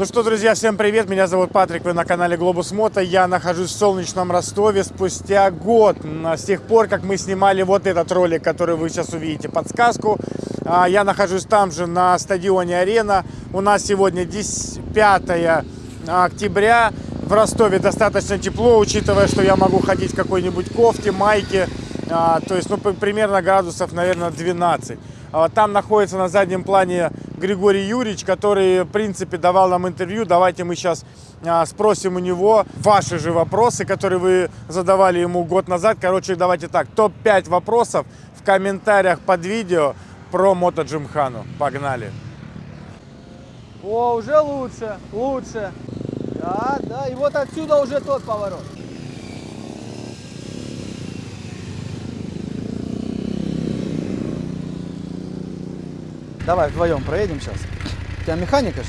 Ну что, друзья, всем привет! Меня зовут Патрик, вы на канале Глобус Мото. Я нахожусь в солнечном Ростове спустя год, с тех пор, как мы снимали вот этот ролик, который вы сейчас увидите, подсказку. А, я нахожусь там же, на стадионе Арена. У нас сегодня 5 октября. В Ростове достаточно тепло, учитывая, что я могу ходить в какой-нибудь кофте, майке. А, то есть, ну, примерно градусов, наверное, 12. А, там находится на заднем плане Григорий Юрьевич, который, в принципе, давал нам интервью. Давайте мы сейчас а, спросим у него ваши же вопросы, которые вы задавали ему год назад. Короче, давайте так, топ-5 вопросов в комментариях под видео про Мото Джимхану. Погнали! О, уже лучше, лучше. Да, да, и вот отсюда уже тот поворот. Давай вдвоем проедем сейчас. У тебя механика же?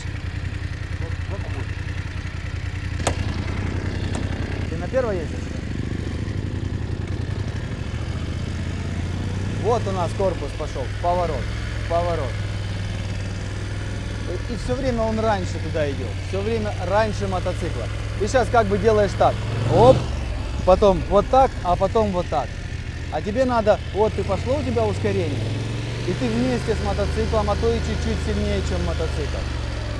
Ты на первой ездишь? Вот у нас корпус пошел, поворот, поворот. И все время он раньше туда идет, все время раньше мотоцикла. Ты сейчас как бы делаешь так, оп, потом вот так, а потом вот так. А тебе надо, вот ты пошло у тебя ускорение, и ты вместе с мотоциклом, а то и чуть-чуть сильнее, чем мотоцикл.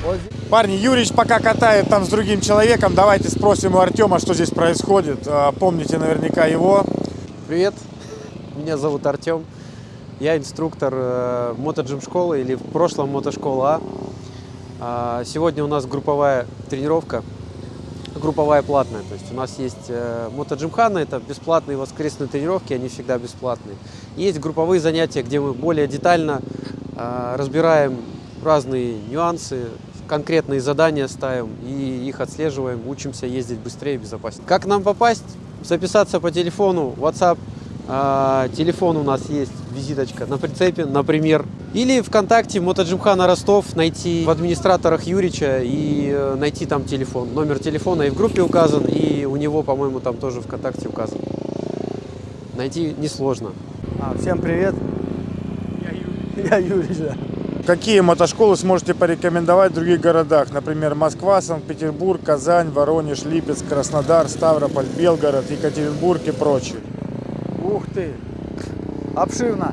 Вот Парни, Юрич пока катает там с другим человеком, давайте спросим у Артема, что здесь происходит. А, помните наверняка его. Привет, меня зовут Артем. Я инструктор э, мотоджим школы или в прошлом мотошкола А. а. Сегодня у нас групповая тренировка, групповая платная. То есть у нас есть э, мотоджимхана, это бесплатные воскресные тренировки, они всегда бесплатные. Есть групповые занятия, где мы более детально э, разбираем разные нюансы, конкретные задания ставим и их отслеживаем, учимся ездить быстрее и безопаснее. Как нам попасть? Записаться по телефону, WhatsApp, телефон у нас есть, визиточка на прицепе, например. Или ВКонтакте Мотоджимхана Ростов найти в администраторах Юрича и э, найти там телефон. Номер телефона и в группе указан, и у него, по-моему, там тоже ВКонтакте указан. Найти несложно. А, всем привет. Я Юрий. Я Юрий, да. Какие мотошколы сможете порекомендовать в других городах? Например, Москва, Санкт-Петербург, Казань, Воронеж, Липецк, Краснодар, Ставрополь, Белгород, Екатеринбург и прочие. Ух ты! Обширно.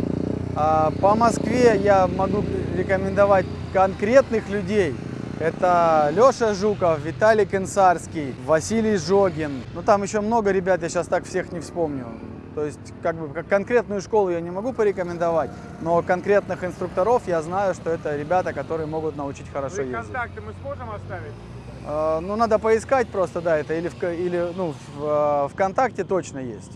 А, по Москве я могу рекомендовать конкретных людей. Это Леша Жуков, Виталий Кенсарский, Василий Жогин. Ну там еще много ребят, я сейчас так всех не вспомню. То есть, как бы, как конкретную школу я не могу порекомендовать, но конкретных инструкторов я знаю, что это ребята, которые могут научить хорошо ну ездить. контакты мы сможем оставить? Э, ну, надо поискать просто, да, это или, в, или ну, в, э, ВКонтакте точно есть.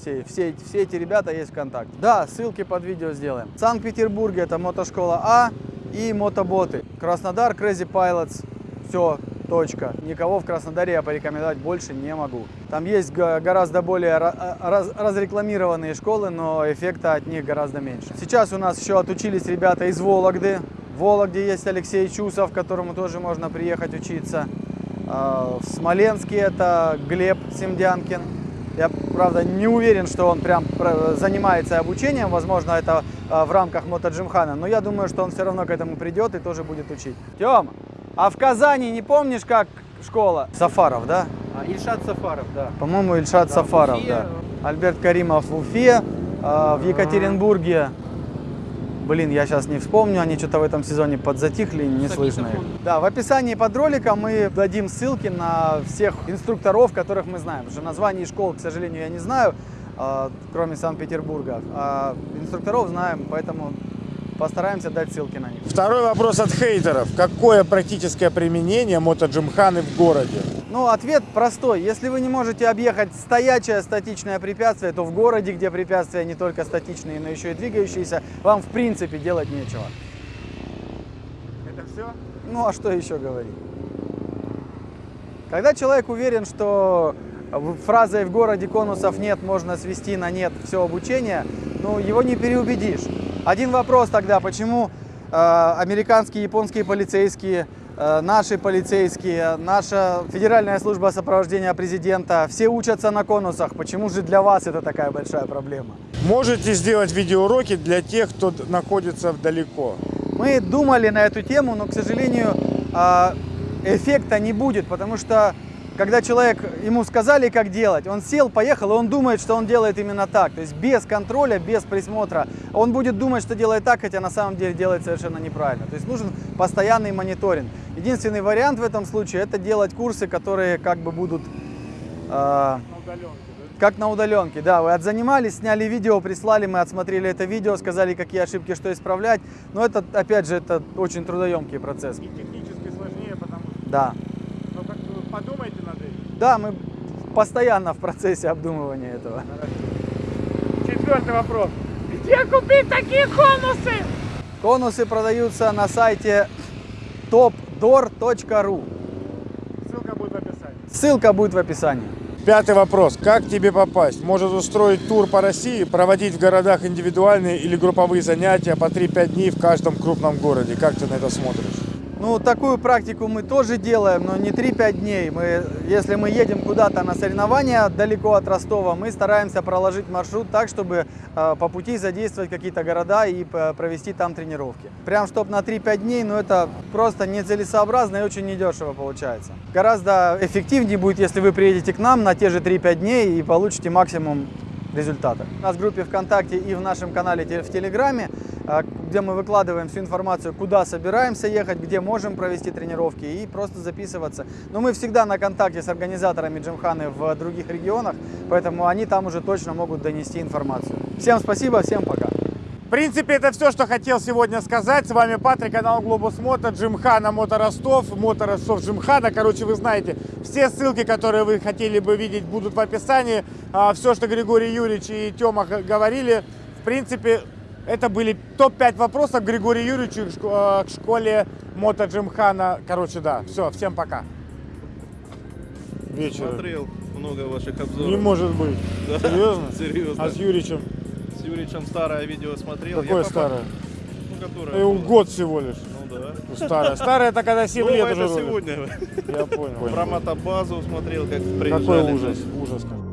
Все, все, все эти ребята есть ВКонтакте. Да, ссылки под видео сделаем. В Санкт-Петербурге это мотошкола А и мотоботы. Краснодар, Crazy Pilots. Все, Точка. Никого в Краснодаре я порекомендовать больше не могу. Там есть гораздо более раз разрекламированные школы, но эффекта от них гораздо меньше. Сейчас у нас еще отучились ребята из Вологды. В Вологде есть Алексей Чусов, которому тоже можно приехать учиться. А, в Смоленске это Глеб Семдянкин. Я, правда, не уверен, что он прям занимается обучением. Возможно, это а, в рамках мотоджимхана. Но я думаю, что он все равно к этому придет и тоже будет учить. Тёма, а в Казани не помнишь, как школа? Сафаров, да? А, Ильшат Сафаров, да. По-моему, Ильшат да, Сафаров, да. Альберт Каримов в Уфе, а, в Екатеринбурге. Блин, я сейчас не вспомню, они что-то в этом сезоне подзатихли, не слышно их. Да, в описании под роликом мы дадим ссылки на всех инструкторов, которых мы знаем. Потому что названий школ, к сожалению, я не знаю, а, кроме Санкт-Петербурга. А инструкторов знаем, поэтому Постараемся дать ссылки на них. Второй вопрос от хейтеров. Какое практическое применение мотоджимханы в городе? Ну, ответ простой. Если вы не можете объехать стоячее статичное препятствие, то в городе, где препятствия не только статичные, но еще и двигающиеся, вам в принципе делать нечего. Это все? Ну, а что еще говорить? Когда человек уверен, что фразой «в городе конусов нет» можно свести на нет все обучение, ну, его не переубедишь. Один вопрос тогда, почему э, американские, японские полицейские, наши полицейские, наша федеральная служба сопровождения президента, все учатся на конусах. Почему же для вас это такая большая проблема? Можете сделать видеоуроки для тех, кто находится далеко? Мы думали на эту тему, но, к сожалению, э, эффекта не будет, потому что когда человек, ему сказали, как делать, он сел, поехал, и он думает, что он делает именно так. То есть без контроля, без присмотра. Он будет думать, что делает так, хотя на самом деле делает совершенно неправильно. То есть нужен постоянный мониторинг. Единственный вариант в этом случае это делать курсы, которые как бы будут э, как на удаленке, да, вы отзанимались, сняли видео, прислали, мы отсмотрели это видео, сказали, какие ошибки, что исправлять. Но это, опять же, это очень трудоемкий процесс. И технически сложнее, потому что... Да. Подумайте над этим. Да, мы постоянно в процессе обдумывания этого. Четвертый вопрос. Где купить такие конусы? Конусы продаются на сайте topdoor.ru. Ссылка будет в описании. Ссылка будет в описании. Пятый вопрос. Как тебе попасть? Может устроить тур по России, проводить в городах индивидуальные или групповые занятия по 3-5 дней в каждом крупном городе? Как ты на это смотришь? Ну, такую практику мы тоже делаем, но не 3-5 дней. Мы, если мы едем куда-то на соревнования далеко от Ростова, мы стараемся проложить маршрут так, чтобы э, по пути задействовать какие-то города и э, провести там тренировки. Прям чтоб на 3-5 дней, ну это просто нецелесообразно и очень недешево получается. Гораздо эффективнее будет, если вы приедете к нам на те же 3-5 дней и получите максимум результата. У нас в группе ВКонтакте и в нашем канале в Телеграме, где мы выкладываем всю информацию, куда собираемся ехать, где можем провести тренировки и просто записываться. Но мы всегда на контакте с организаторами Джимханы в других регионах, поэтому они там уже точно могут донести информацию. Всем спасибо, всем пока. В принципе, это все, что хотел сегодня сказать. С вами Патрик, канал Глобус Мото, Джимхана Мото Ростов, Мото Ростов Джимхана. Короче, вы знаете, все ссылки, которые вы хотели бы видеть, будут в описании. все, что Григорий Юрьевич и Тёма говорили, в принципе, это были топ-5 вопросов к Григорию Юрьевичу к шко- к школе Мото Джимхана. Короче, да, все, всем пока. Вечер. Смотрел много ваших обзоров. Не может быть. Да, Серьезно? Серьезно. А с Юричем? С Юричем старое видео смотрел. Какое Я попа- старое? Ну, которое. Было. год всего лишь. Ну да. Ну, Старое. Старое это когда 7 лет Новое уже сегодня. Я понял. Про мотобазу смотрел, как приезжали. Какой ужас, ужас. какой.